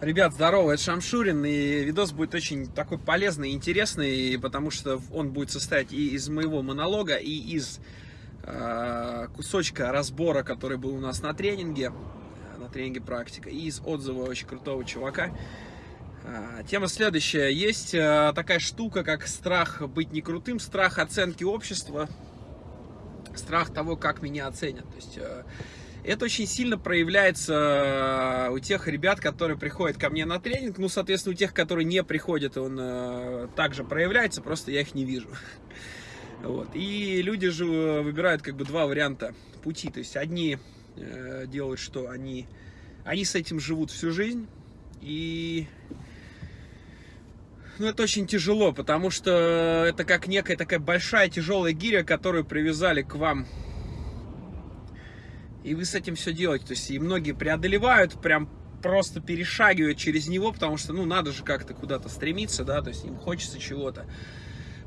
Ребят, здорово, это Шамшурин, и видос будет очень такой полезный и интересный, потому что он будет состоять и из моего монолога, и из э, кусочка разбора, который был у нас на тренинге, на тренинге практика, и из отзыва очень крутого чувака. Э, тема следующая. Есть э, такая штука, как страх быть не крутым, страх оценки общества, страх того, как меня оценят. То есть... Э, это очень сильно проявляется э, у тех ребят, которые приходят ко мне на тренинг. Ну, соответственно, у тех, которые не приходят, он э, также проявляется, просто я их не вижу. Вот. И люди же выбирают как бы два варианта пути. То есть одни э, делают, что они, они с этим живут всю жизнь. И ну, это очень тяжело, потому что это как некая такая большая тяжелая гиря, которую привязали к вам и вы с этим все делаете. То есть и многие преодолевают, прям просто перешагивают через него, потому что, ну, надо же как-то куда-то стремиться, да, то есть им хочется чего-то.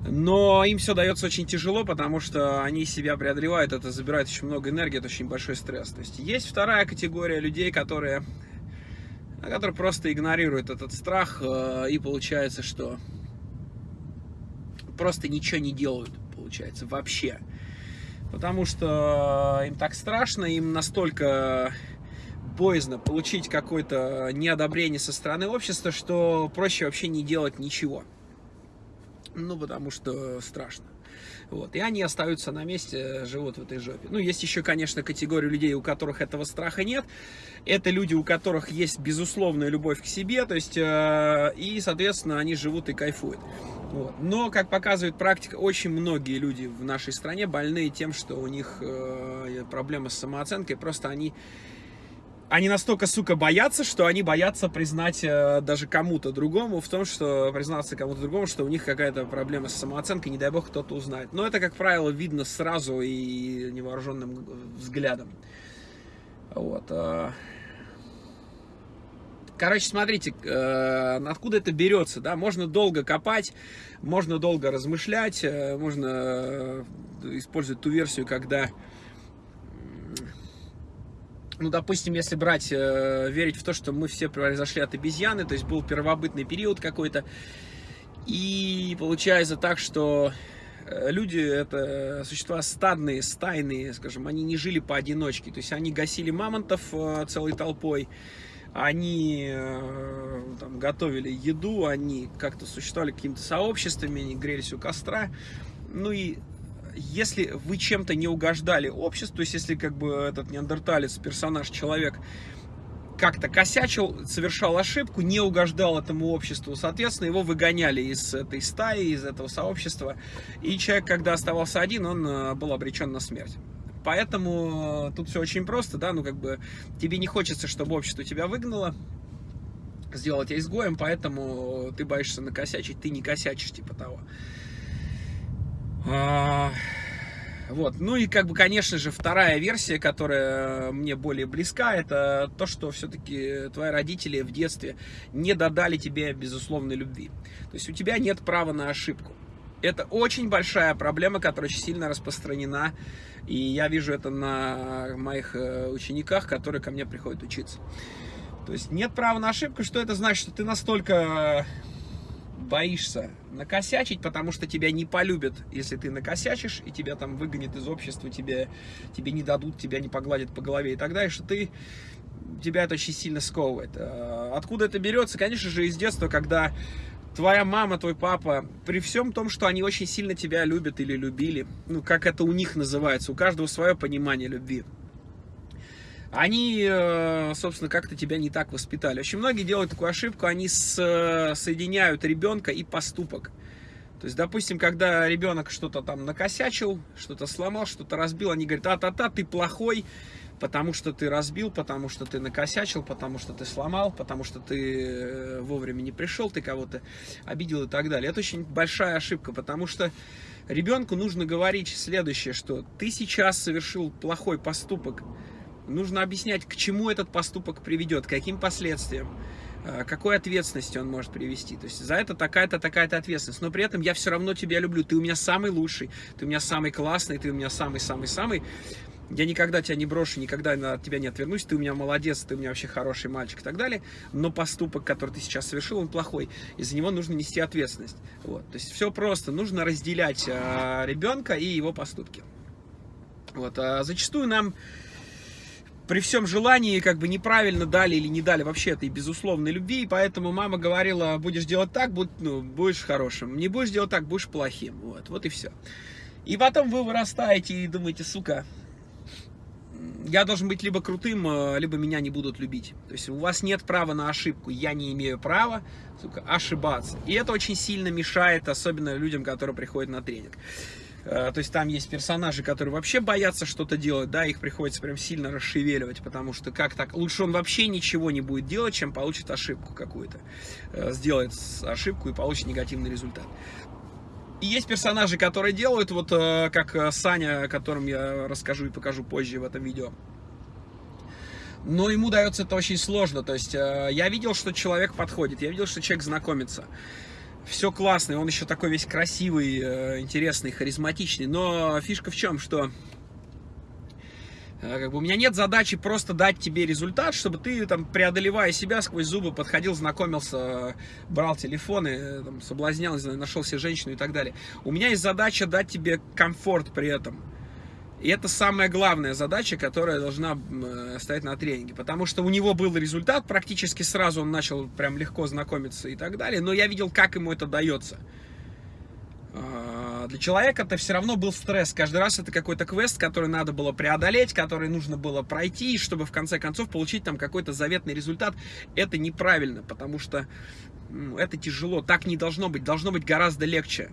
Но им все дается очень тяжело, потому что они себя преодолевают, это забирает очень много энергии, это очень большой стресс. То есть есть вторая категория людей, которые, которые просто игнорируют этот страх, э, и получается, что просто ничего не делают, получается, вообще потому что им так страшно, им настолько боязно получить какое-то неодобрение со стороны общества, что проще вообще не делать ничего. Ну, потому что страшно. Вот. И они остаются на месте, живут в этой жопе. Ну, есть еще, конечно, категория людей, у которых этого страха нет. Это люди, у которых есть безусловная любовь к себе, то есть, э, и, соответственно, они живут и кайфуют. Вот. Но, как показывает практика, очень многие люди в нашей стране больны тем, что у них э, проблемы с самооценкой, просто они они настолько, сука, боятся, что они боятся признать э, даже кому-то другому в том, что признаться кому-то другому, что у них какая-то проблема с самооценкой, не дай бог кто-то узнает. Но это, как правило, видно сразу и невооруженным взглядом. Вот. Э. Короче, смотрите, э, откуда это берется, да, можно долго копать, можно долго размышлять, можно использовать ту версию, когда ну, допустим, если брать, э, верить в то, что мы все произошли от обезьяны, то есть был первобытный период какой-то, и получается так, что э, люди это существа стадные, стайные, скажем, они не жили поодиночке, то есть они гасили мамонтов э, целой толпой, они э, там, готовили еду, они как-то существовали какими-то сообществами, они грелись у костра, ну и если вы чем-то не угождали обществу, то есть если как бы этот неандерталец, персонаж, человек как-то косячил, совершал ошибку, не угождал этому обществу, соответственно, его выгоняли из этой стаи, из этого сообщества, и человек, когда оставался один, он э, был обречен на смерть. Поэтому э, тут все очень просто, да, ну как бы тебе не хочется, чтобы общество тебя выгнало, сделать тебя изгоем, поэтому ты боишься накосячить, ты не косячишь, типа того. А, вот. Ну и, как бы, конечно же, вторая версия, которая мне более близка, это то, что все-таки твои родители в детстве не додали тебе безусловной любви. То есть у тебя нет права на ошибку. Это очень большая проблема, которая очень сильно распространена, и я вижу это на моих э, учениках, которые ко мне приходят учиться. То есть нет права на ошибку, что это значит, что ты настолько боишься накосячить, потому что тебя не полюбят, если ты накосячишь, и тебя там выгонят из общества, тебе, тебе не дадут, тебя не погладят по голове и так далее, что ты, тебя это очень сильно сковывает. А, откуда это берется? Конечно же, из детства, когда твоя мама, твой папа, при всем том, что они очень сильно тебя любят или любили, ну, как это у них называется, у каждого свое понимание любви, они, э, собственно, как-то тебя не так воспитали. Очень многие делают такую ошибку, они с, соединяют ребенка и поступок. То есть, допустим, когда ребенок что-то там накосячил, что-то сломал, что-то разбил, они говорят, а-та-та, ты плохой, потому что ты разбил, потому что ты накосячил, потому что ты сломал, потому что ты э, вовремя не пришел, ты кого-то обидел и так далее. Это очень большая ошибка, потому что ребенку нужно говорить следующее, что ты сейчас совершил плохой поступок, нужно объяснять, к чему этот поступок приведет, каким последствиям, э, какой ответственности он может привести. То есть за это такая-то, такая-то ответственность. Но при этом я все равно тебя люблю. Ты у меня самый лучший, ты у меня самый классный, ты у меня самый-самый-самый. я никогда тебя не брошу, никогда от тебя не отвернусь, ты у меня молодец, ты у меня вообще хороший мальчик и так далее, но поступок, который ты сейчас совершил, он плохой, и за него нужно нести ответственность. Вот. То есть все просто, нужно разделять а, ребенка и его поступки. Вот. А зачастую нам при всем желании как бы неправильно дали или не дали вообще этой безусловной любви, и поэтому мама говорила, будешь делать так, будь, ну, будешь хорошим, не будешь делать так, будешь плохим, вот, вот и все. И потом вы вырастаете и думаете, сука, я должен быть либо крутым, э, либо меня не будут любить. То есть у вас нет права на ошибку, я не имею права сука, ошибаться. И это очень сильно мешает, особенно людям, которые приходят на тренинг. Э, то есть там есть персонажи, которые вообще боятся что-то делать, да, их приходится прям сильно расшевеливать, потому что как так, лучше он вообще ничего не будет делать, чем получит ошибку какую-то, э, сделает ошибку и получит негативный результат. И есть персонажи, которые делают, вот э, как Саня, о котором я расскажу и покажу позже в этом видео. Но ему дается это очень сложно, то есть я видел, что человек подходит, я видел, что человек знакомится все классно, он еще такой весь красивый, э, интересный, харизматичный. Но фишка в чем, что э, как бы у меня нет задачи просто дать тебе результат, чтобы ты, там, преодолевая себя сквозь зубы, подходил, знакомился, брал телефоны, э, там, соблазнял, знаю, нашел себе женщину и так далее. У меня есть задача дать тебе комфорт при этом. И это самая главная задача, которая должна э, стоять на тренинге. Потому что у него был результат, практически сразу он начал прям легко знакомиться и так далее. Но я видел, как ему это дается. А, для человека это все равно был стресс. Каждый раз это какой-то квест, который надо было преодолеть, который нужно было пройти, чтобы в конце концов получить там какой-то заветный результат. Это неправильно, потому что это тяжело. Так не должно быть. Должно быть гораздо легче.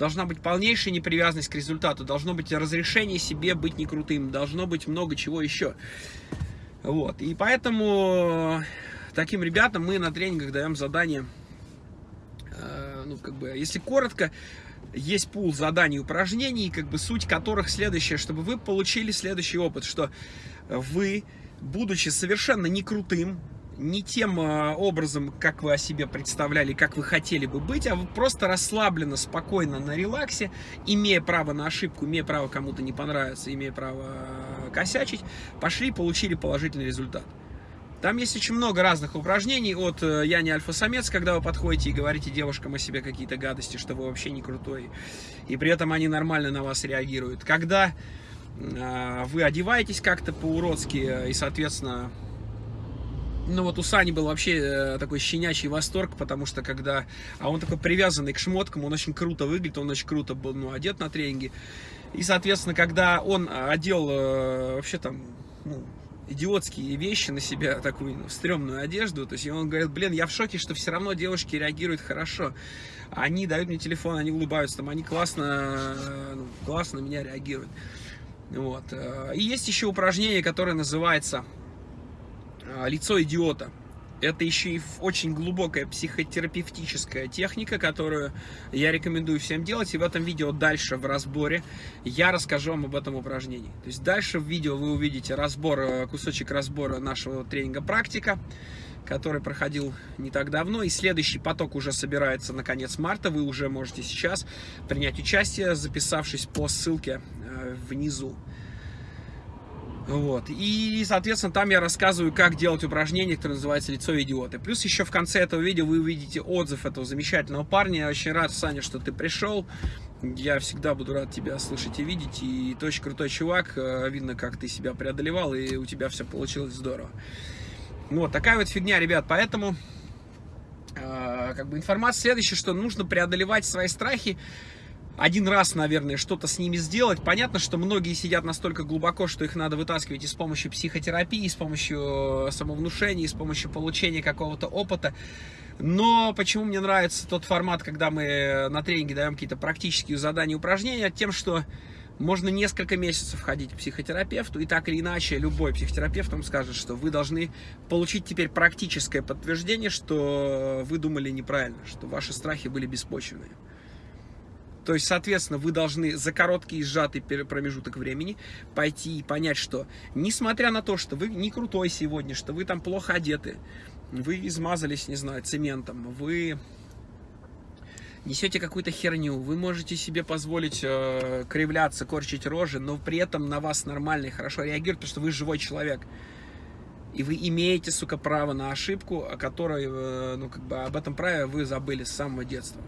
Должна быть полнейшая непривязанность к результату, должно быть разрешение себе быть не крутым, должно быть много чего еще. Вот. И поэтому таким ребятам мы на тренингах даем задание, э, ну, как бы, если коротко, есть пул заданий и упражнений, как бы суть которых следующая, чтобы вы получили следующий опыт, что вы, будучи совершенно не крутым, не тем а, образом, как вы о себе представляли, как вы хотели бы быть, а вы просто расслабленно, спокойно, на релаксе, имея право на ошибку, имея право кому-то не понравиться, имея право а, косячить, пошли и получили положительный результат. Там есть очень много разных упражнений от э, «Я не альфа-самец», когда вы подходите и говорите девушкам о себе какие-то гадости, что вы вообще не крутой, и при этом они нормально на вас реагируют. Когда э, вы одеваетесь как-то по-уродски э, и, соответственно, ну вот у Сани был вообще э, такой щенячий восторг, потому что когда... А он такой привязанный к шмоткам, он очень круто выглядит, он очень круто был ну, одет на тренинге. И, соответственно, когда он одел э, вообще там, ну, идиотские вещи на себя, такую ну, стрёмную одежду, то есть он говорит, блин, я в шоке, что все равно девушки реагируют хорошо. Они дают мне телефон, они улыбаются, там, они классно, э, ну, классно на меня реагируют. Вот. И есть еще упражнение, которое называется лицо идиота. Это еще и очень глубокая психотерапевтическая техника, которую я рекомендую всем делать. И в этом видео дальше в разборе я расскажу вам об этом упражнении. То есть дальше в видео вы увидите разбор, э, кусочек разбора нашего тренинга «Практика», который проходил не так давно. И следующий поток уже собирается на конец марта. Вы уже можете сейчас принять участие, записавшись по ссылке э, внизу. Вот. И, соответственно, там я рассказываю, как делать упражнение, которое называется «Лицо идиота». Плюс еще в конце этого видео вы увидите отзыв этого замечательного парня. Я очень рад, Саня, что ты пришел. Я всегда буду рад тебя слышать и видеть. И ты очень крутой чувак. Э, видно, как ты себя преодолевал, и у тебя все получилось здорово. Вот, такая вот фигня, ребят. Поэтому, э, как бы информация следующая, что нужно преодолевать свои страхи один раз, наверное, что-то с ними сделать. Понятно, что многие сидят настолько глубоко, что их надо вытаскивать и с помощью психотерапии, и с помощью э, самовнушения, и с помощью получения какого-то опыта. Но почему мне нравится тот формат, когда мы на тренинге даем какие-то практические задания упражнения, тем, что можно несколько месяцев ходить к психотерапевту, и так или иначе любой психотерапевт вам скажет, что вы должны получить теперь практическое подтверждение, что вы думали неправильно, что ваши страхи были беспочвенные. То есть, соответственно, вы должны за короткий сжатый промежуток времени пойти и понять, что несмотря на то, что вы не крутой сегодня, что вы там плохо одеты, вы измазались, не знаю, цементом, вы несете какую-то херню, вы можете себе позволить э, кривляться, корчить рожи, но при этом на вас нормально и хорошо реагируют, потому что вы живой человек. И вы имеете, сука, право на ошибку, о которой, э, ну, как бы, об этом праве вы забыли с самого детства.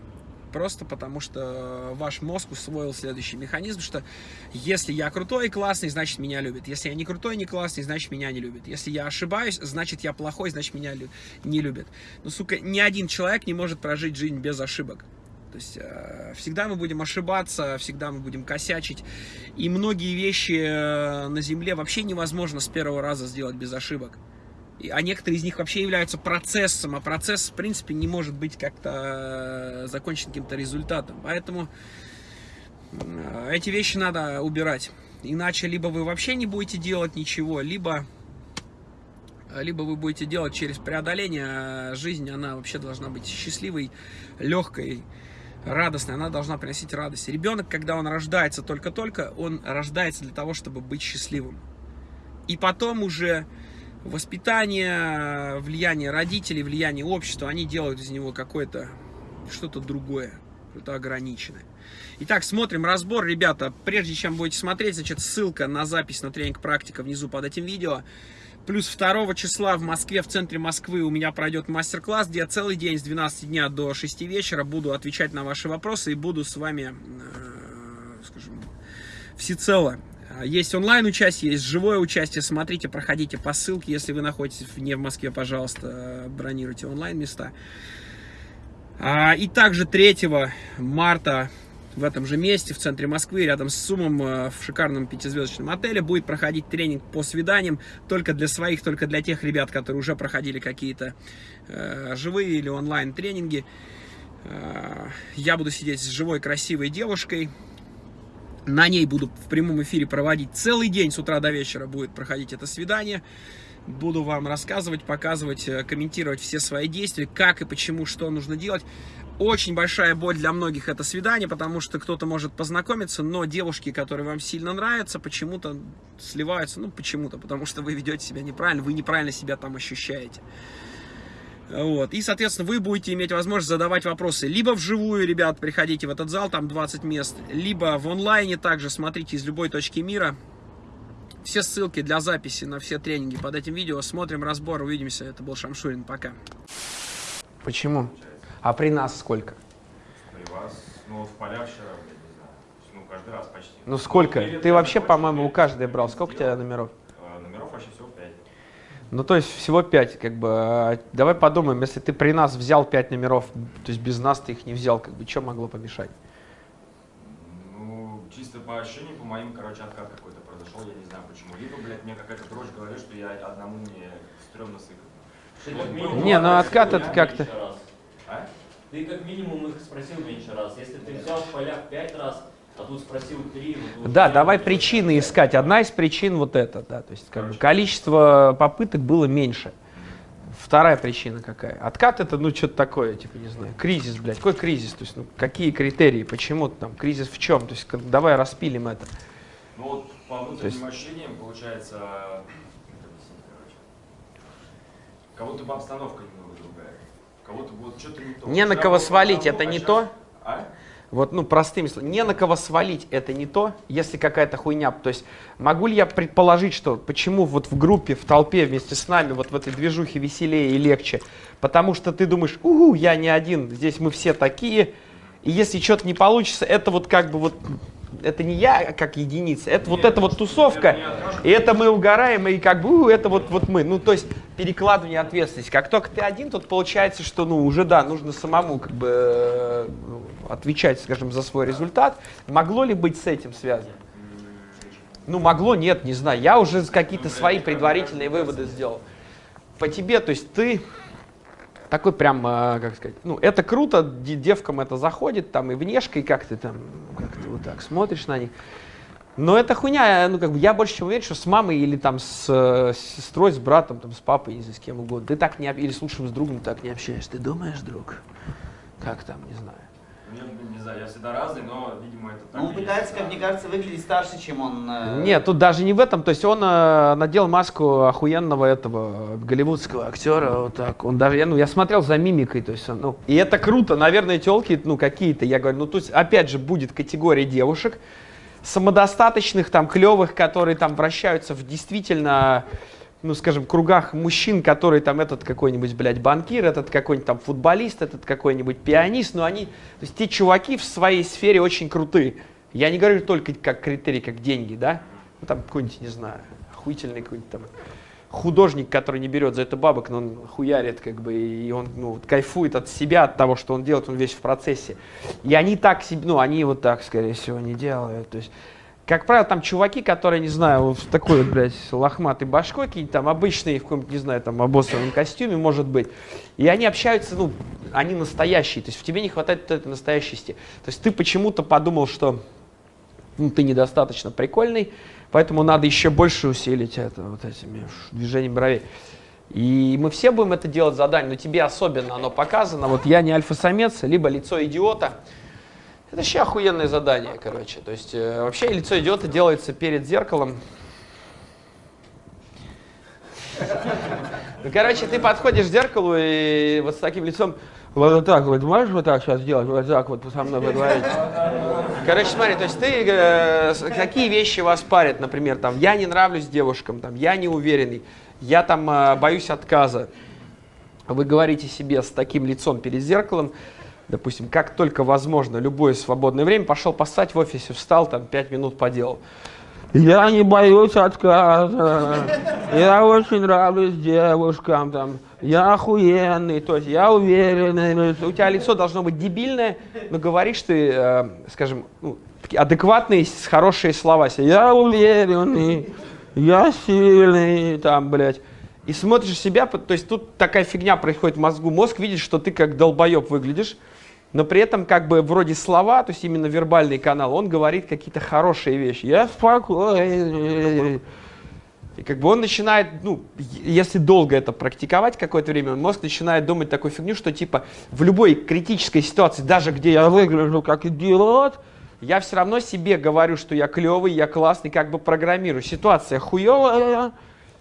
Просто потому, что ваш мозг усвоил следующий механизм, что если я крутой и классный, значит меня любят. Если я не крутой и не классный, значит меня не любят. Если я ошибаюсь, значит я плохой, значит меня не любят. Ну, сука, ни один человек не может прожить жизнь без ошибок. То есть э, всегда мы будем ошибаться, всегда мы будем косячить. И многие вещи э, на Земле вообще невозможно с первого раза сделать без ошибок. А некоторые из них вообще являются процессом, а процесс, в принципе, не может быть как-то э, закончен каким-то результатом. Поэтому эти вещи надо убирать. Иначе либо вы вообще не будете делать ничего, либо либо вы будете делать через преодоление. А жизнь, она вообще должна быть счастливой, легкой, радостной, она должна приносить радость. Ребенок, когда он рождается только-только, он рождается для того, чтобы быть счастливым. И потом уже воспитание, влияние родителей, влияние общества, они делают из него какое-то что-то другое, что-то ограниченное. Итак, смотрим разбор, ребята. Прежде чем будете смотреть, значит, ссылка на запись на тренинг практика внизу под этим видео. Плюс 2 числа в Москве, в центре Москвы у меня пройдет мастер-класс, где я целый день с 12 дня до 6 вечера буду отвечать на ваши вопросы и буду с вами, э, скажем, всецело. Есть онлайн участие, есть живое участие. Смотрите, проходите по ссылке. Если вы находитесь не в Москве, пожалуйста, бронируйте онлайн места. А, и также 3 марта в этом же месте, в центре Москвы, рядом с Сумом, э, в шикарном пятизвездочном отеле, будет проходить тренинг по свиданиям только для своих, только для тех ребят, которые уже проходили какие-то э, живые или онлайн тренинги. Э, я буду сидеть с живой красивой девушкой, на ней буду в прямом эфире проводить целый день, с утра до вечера будет проходить это свидание. Буду вам рассказывать, показывать, э, комментировать все свои действия, как и почему, что нужно делать. Очень большая боль для многих это свидание, потому что кто-то может познакомиться, но девушки, которые вам сильно нравятся, почему-то сливаются. Ну, почему-то, потому что вы ведете себя неправильно, вы неправильно себя там ощущаете. Вот. И, соответственно, вы будете иметь возможность задавать вопросы либо вживую, ребят, приходите в этот зал, там 20 мест, либо в онлайне также, смотрите из любой точки мира. Все ссылки для записи на все тренинги под этим видео. Смотрим разбор, увидимся. Это был Шамшурин. Пока. Почему? А при нас сколько? При вас, ну в полях вчера, я не знаю, ну каждый раз почти. Ну сколько? Ну, Ты вообще, по-моему, у каждой брал. Сколько у тебя номеров? Номеров вообще всего 5. Ну то есть всего 5, как бы. А, давай подумаем, если ты при нас взял 5 номеров, то есть без нас ты их не взял, как бы, что могло помешать? Ну, чисто по ощущениям, по моим, короче, откат какой-то произошел, я не знаю почему. Либо, блядь, мне какая-то дрожь говорит, что я одному мне стрёмно сыкать. Не, ну откат это как-то... А? Ты как минимум их спросил меньше раз. Если ты взял в полях пять раз, а тут спросил три. Вот да, давай причины искать. Одна из причин вот эта, да, то есть как бы количество попыток было меньше. Вторая причина какая? Откат это, ну, что-то такое, типа, не знаю, кризис, блядь. Какой кризис? То есть, ну, какие критерии, почему там, кризис в чем? То есть, как, давай распилим это. Ну, вот по внутренним есть... ощущениям, получается, кого-то бы обстановка немного другая кого-то будет что-то не то. Не на кого свалить, это не то? А? Вот, ну, простыми словами, не на кого свалить это не то, если какая-то хуйня. То есть, могу ли я предположить, что почему вот в группе, в толпе вместе с нами, вот в этой движухе веселее и легче? Потому что ты думаешь, угу, я не один, здесь мы все такие, и если что-то не получится, это вот как бы вот это не я как единица, это Нет, вот эта вот тусовка, и это мы угораем, и как бы это вот, вот мы. Ну, то есть перекладывание ответственности. Как только ты один, тут получается, что ну уже да, нужно самому как бы э, отвечать, скажем, за свой результат. Могло ли быть с этим связано? Ну, могло, нет, не знаю. Я уже какие-то свои предварительные выводы сделал. По тебе, то есть ты такой прям, э, как сказать, ну, это круто, девкам это заходит, там, и внешка, и как ты там, как ты вот так смотришь на них. Но это хуйня, ну, как бы, я больше чем уверен, что с мамой или там с, с сестрой, с братом, там, с папой, не знаю, с кем угодно, ты так не, или с лучшим с другом так не общаешься. Ты думаешь, друг, как там, не знаю. Не знаю, я всегда разный, но, видимо, это так Ну, он пытается, есть, как да. мне кажется, выглядеть старше, чем он... э, Нет, тут даже не в этом. То есть он э, надел маску охуенного этого голливудского актера. Вот так. Он даже, я, ну, я смотрел за мимикой. То есть, он, ну, и это круто. Наверное, телки, ну, какие-то. Я говорю, ну, тут опять же будет категория девушек самодостаточных, там, клевых, которые там вращаются в действительно, ну, скажем, кругах мужчин, которые там этот какой-нибудь, блядь, банкир, этот какой-нибудь там футболист, этот какой-нибудь пианист, но они, то есть те чуваки в своей сфере очень крутые. Я не говорю только как критерий, как деньги, да? Ну, там какой-нибудь, не знаю, охуительный какой-нибудь там художник, который не берет за это бабок, но он хуярит, как бы, и он ну, вот кайфует от себя, от того, что он делает, он весь в процессе. И они так себе, ну, они вот так, скорее всего, не делают. То есть, как правило, там чуваки, которые, не знаю, вот в такой, блядь, лохматой башкой, какие-нибудь там обычные, в каком-то, не знаю, там, обоссанном костюме, может быть. И они общаются, ну, они настоящие. То есть в тебе не хватает этой настоящести. То есть ты почему-то подумал, что ну, ты недостаточно прикольный, поэтому надо еще больше усилить это вот этими движениями бровей. И мы все будем это делать задание, но тебе особенно оно показано. Вот я не альфа-самец, либо лицо идиота. Это вообще охуенное задание, короче. То есть э, вообще лицо идиота делается перед зеркалом. Ну, короче, ты подходишь к зеркалу и вот с таким лицом, вот так вот, можешь вот так сейчас делать, вот так вот со мной поговорить? Короче, смотри, то есть ты, э, какие вещи вас парят, например, там, я не нравлюсь девушкам, там, я не уверенный, я там э, боюсь отказа. Вы говорите себе с таким лицом перед зеркалом, допустим, как только возможно, любое свободное время, пошел поссать в офисе, встал, там, пять минут поделал. Я не боюсь отказа, я очень нравлюсь девушкам, там, я охуенный, то есть я уверенный. У тебя лицо должно быть дебильное, но говоришь ты, э, скажем, ну, адекватные, хорошие слова. Я уверенный, я сильный, там, блядь. И смотришь себя, то есть тут такая фигня происходит в мозгу. Мозг видит, что ты как долбоеб выглядишь, но при этом как бы вроде слова, то есть именно вербальный канал, он говорит какие-то хорошие вещи. Я спокойный. И как бы он начинает, ну, если долго это практиковать какое-то время, мозг начинает думать такую фигню, что типа в любой критической ситуации, даже где я выгляжу как идиот, я все равно себе говорю, что я клевый, я классный, как бы программирую. Ситуация хуевая,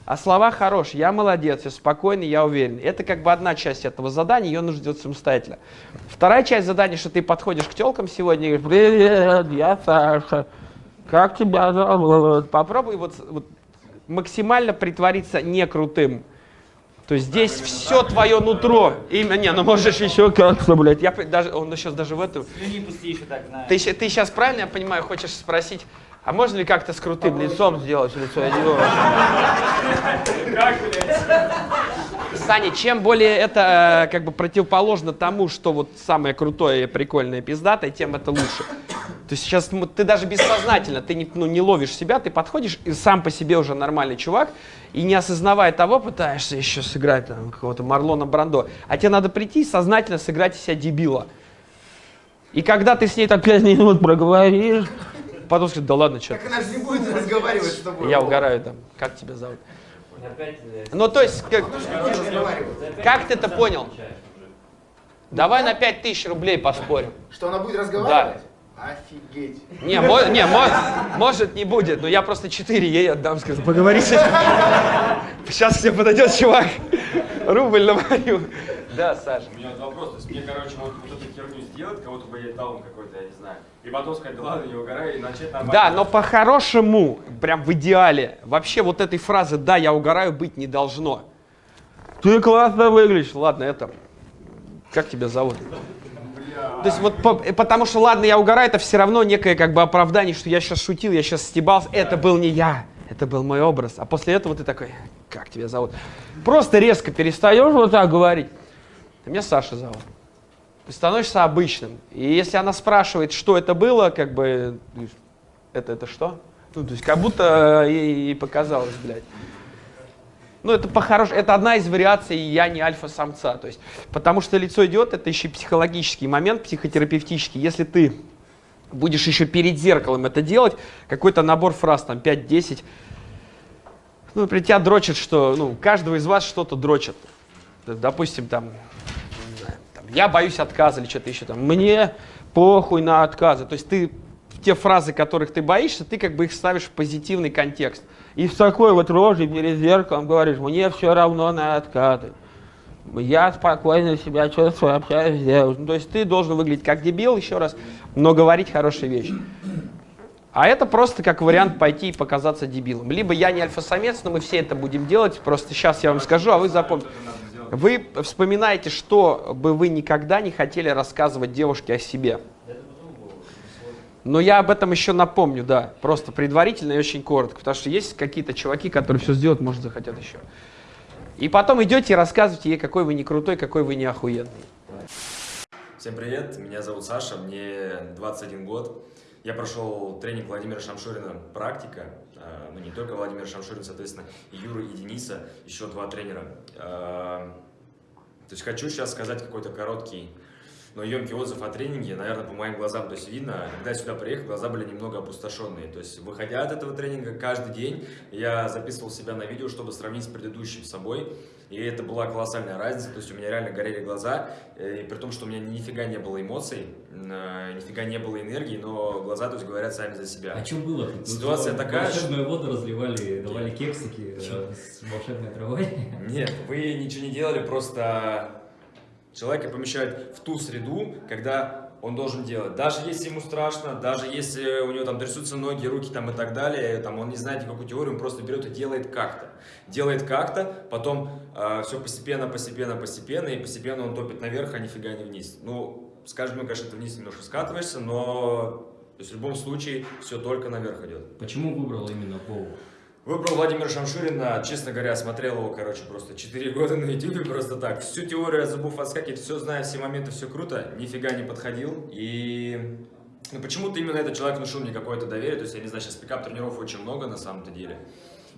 а слова хорошие. Я молодец, я спокойный, я уверен. Это как бы одна часть этого задания, ее нужно делать самостоятельно. Вторая часть задания, что ты подходишь к телкам сегодня и говоришь, привет, я Саша, как тебя зовут? Попробуй вот, вот максимально притвориться не крутым. То есть здесь все твое нутро. Имя, не, ну можешь еще как-то, блядь. Я даже, он сейчас даже в эту. Еще так. Ты, ты сейчас правильно, я понимаю, хочешь спросить, а можно ли как-то с крутым лицом сделать лицо идиота? Саня, чем более это э, как бы противоположно тому, что вот самое крутое, прикольное, пиздатое, тем это лучше. То есть сейчас м, ты даже бессознательно, ты не, ну, не ловишь себя, ты подходишь и сам по себе уже нормальный чувак, и не осознавая того, пытаешься еще сыграть там, какого-то Марлона Брандо. А тебе надо прийти и сознательно сыграть из себя дебила. И когда ты с ней так пять минут проговоришь, потом скажешь, да ладно, что Так она же не будет разговаривать с тобой. я угораю там, как тебя зовут? Э, Ну, то есть, как, Как ты это понял? давай на 5000 рублей поспорим. Что она будет разговаривать? Офигеть. Не, мо- не мо- может не будет, но я просто 4 ей отдам, скажу, поговори с этим. Сейчас тебе подойдет чувак, рубль на мою. Да, Саша. У меня вот вопрос, то есть мне, короче, вот, вот эту херню сделать, кого-то бы даун какой-то, я не знаю, и потом сказать, да ладно, не угорай, и начать нормально. Да, но по-хорошему, прям в идеале, вообще вот этой фразы «да, я угораю» быть не должно. Ты классно выглядишь. Ладно, это... Как тебя зовут? То есть вот по- э, потому что, ладно, я угораю, это все равно некое как бы оправдание, что я сейчас шутил, я сейчас стебался. Это был не я, это был мой образ. А после этого ты такой, как тебя зовут? Просто резко перестаешь вот так говорить. Меня Саша зовут. Ты становишься обычным. И если она спрашивает, что это было, как бы, это, это что? Ну, то есть как будто ей показалось, блядь. Ну, это по-хорошему, это одна из вариаций «я не альфа-самца». То есть, потому что лицо идет, это еще психологический момент, психотерапевтический. Если ты будешь еще перед зеркалом это делать, какой-то набор фраз, там, 5-10, ну, например, тебя дрочит, что, ну, каждого из вас что-то дрочит. Допустим, там, там, я боюсь отказа или что-то еще там. Мне похуй на отказы. То есть ты те фразы, которых ты боишься, ты как бы их ставишь в позитивный контекст. И с такой вот рожей перед зеркалом говоришь, мне все равно на откаты. Я спокойно себя чувствую, общаюсь с девушкой. Ну, то есть ты должен выглядеть как дебил, еще раз, но говорить хорошие вещи. А это просто как вариант пойти и показаться дебилом. Либо я не альфа-самец, но мы все это будем делать. Просто сейчас я вам скажу, а вы запомните. Вы вспоминаете, что бы вы никогда не хотели рассказывать девушке о себе. Но я об этом еще напомню, да. Просто предварительно и очень коротко. Потому что есть какие-то чуваки, которые все сделают, может, захотят еще. И потом идете и рассказываете ей, какой вы не крутой, какой вы не охуенный. Всем привет, меня зовут Саша, мне 21 год. Я прошел тренинг Владимира Шамшурина «Практика». А, Ну, не только Владимир Шамшурин, соответственно, и Юра и Дениса, еще два тренера. А, То есть хочу сейчас сказать какой-то короткий, но емкий отзыв о тренинге, наверное, по моим глазам, то есть видно, когда я сюда приехал, глаза были немного опустошенные. То есть, выходя от этого тренинга, каждый день я записывал себя на видео, чтобы сравнить с предыдущим собой. И это была колоссальная разница, то есть у меня реально горели глаза, э, и при том, что у меня нифига не было эмоций, э, нифига не было энергии, но глаза, то есть, говорят сами за себя. А что было? Ситуация что, такая, Волшебную воду разливали, давали кексики э, с волшебной травой. Нет, вы ничего не делали, просто человека помещают в ту среду, когда он должен делать. Даже если ему страшно, даже если у него там трясутся ноги, руки там и так далее, там он не знает никакую теорию, он просто берет и делает как-то. Делает как-то, потом все постепенно, постепенно, постепенно, и постепенно он топит наверх, а нифига не вниз. Ну, скажем, ну, конечно, вниз немножко скатываешься, но то есть, в любом случае все только наверх идет. Почему выбрал именно Вову? Выбрал Владимира Шамшурина, честно говоря, смотрел его, короче, просто 4 года на YouTube просто так. Всю теорию зубов отскакивать, все знаю, все моменты, все круто, нифига не подходил. И ну, почему-то именно этот человек внушил мне какое-то доверие, то есть, я не знаю, сейчас пикап-тренеров очень много на самом-то деле.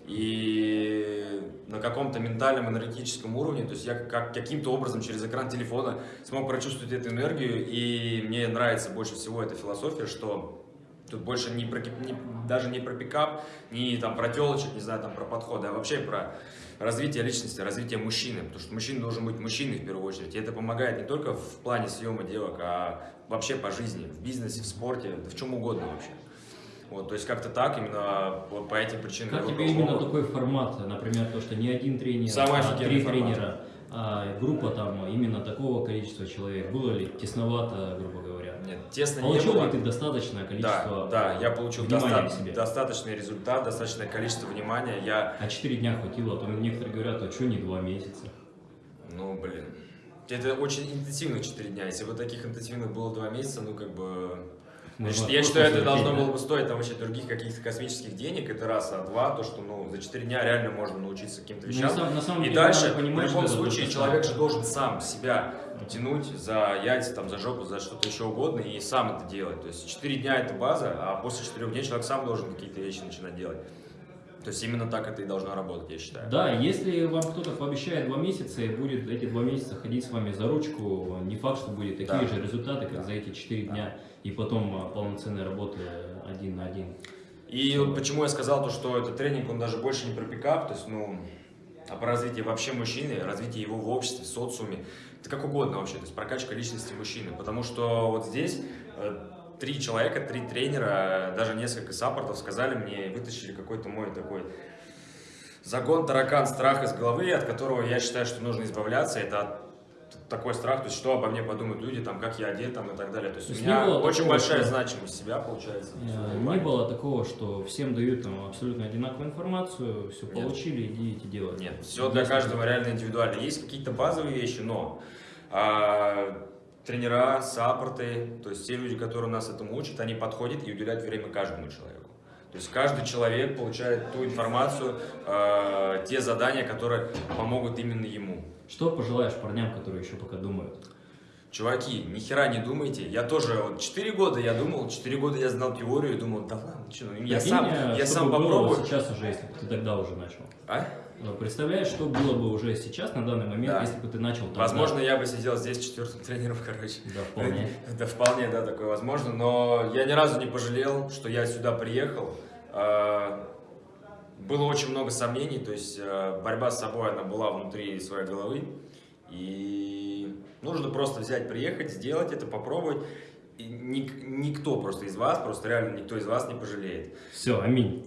И на каком-то ментальном, энергетическом уровне, то есть я как, каким-то образом через экран телефона смог прочувствовать эту энергию, и мне нравится больше всего эта философия, что Тут больше не про, не, даже не про пикап, не там про телочек, не знаю, там про подходы, а вообще про развитие личности, развитие мужчины. Потому что мужчина должен быть мужчиной в первую очередь. И это помогает не только в плане съема девок, а вообще по жизни, в бизнесе, в спорте, в чем угодно вообще. Вот, то есть как-то так, именно по, по этим причинам. Как тебе именно такой формат, например, то, что не один тренер, Самый а три формат. тренера, а группа там именно такого количества человек? Было ли тесновато, грубо говоря? Нет, тесно Получил не было. ли ты достаточное количество Да, да, я получил доста- себе? достаточный результат, достаточное количество внимания. Я, А 4 дня хватило, а то некоторые говорят, а что не 2 месяца? ну, блин, это очень интенсивных 4 дня. Если бы таких интенсивных было 2 месяца, ну, как бы... Можно считаю- я считаю, это должно было бы стоить там вообще других каких-то космических денег, это раз, а два, то, что, ну, за 4 дня реально можно научиться каким-то Ну, вещам. сам- на самом И деле дальше, надо в понимать, любом случае, человек же должен сам себя тянуть за яйца, там, за жопу, за что-то еще угодно, и сам это делать. То есть 4 дня это база, а после 4 дней человек сам должен какие-то вещи начинать делать. То есть именно так это и должно работать, я считаю. Да, если вам кто-то пообещает два месяца и будет эти два месяца ходить с вами за ручку, не факт, что будет такие Да. же результаты, как за эти четыре дня, и потом а, полноценной работы один на один. И вот почему я сказал то, что этот тренинг, он даже больше не про пикап, то есть, ну, а про развитие вообще мужчины, развитие его в обществе, в социуме, это как угодно вообще, то есть прокачка личности мужчины, потому что вот здесь э, три человека, три тренера, даже несколько саппортов сказали мне, вытащили какой-то мой такой загон, таракан, страх из головы, от которого я считаю, что нужно избавляться, это такой страх, то есть что обо мне подумают люди, там, как я одет там, и так далее. То есть, То есть у меня не очень такого, большая что- значимость себя получается. Не плане. было такого, что всем дают там, абсолютно одинаковую информацию, все Нет. получили, идите делать. Нет, все для каждого реально индивидуально. Есть какие-то базовые вещи, но а, тренера, саппорты, то есть те люди, которые нас этому учат, они подходят и уделяют время каждому человеку. То есть каждый человек получает ту информацию, а, те задания, которые помогут именно ему. Что пожелаешь парням, которые еще пока думают? Чуваки, ни хера не думайте. Я тоже, вот 4 года я думал, 4 года я знал теорию и думал, да ладно, что, ну, я сам, э, я сам попробую. сейчас уже, если бы ты тогда уже начал. А? Ну, Представляешь, что было бы уже сейчас, на данный момент, Да. если бы ты начал тогда? Возможно, я бы сидел здесь четвертым тренером, короче. Да, вполне. Да, вполне, да, такое возможно. Но я ни разу не пожалел, что я сюда приехал. А, Было очень много сомнений, то есть а, борьба с собой, она была внутри своей головы. И нужно просто взять, приехать, сделать это, попробовать. и ник- никто просто из вас, просто реально никто из вас не пожалеет. Все, аминь.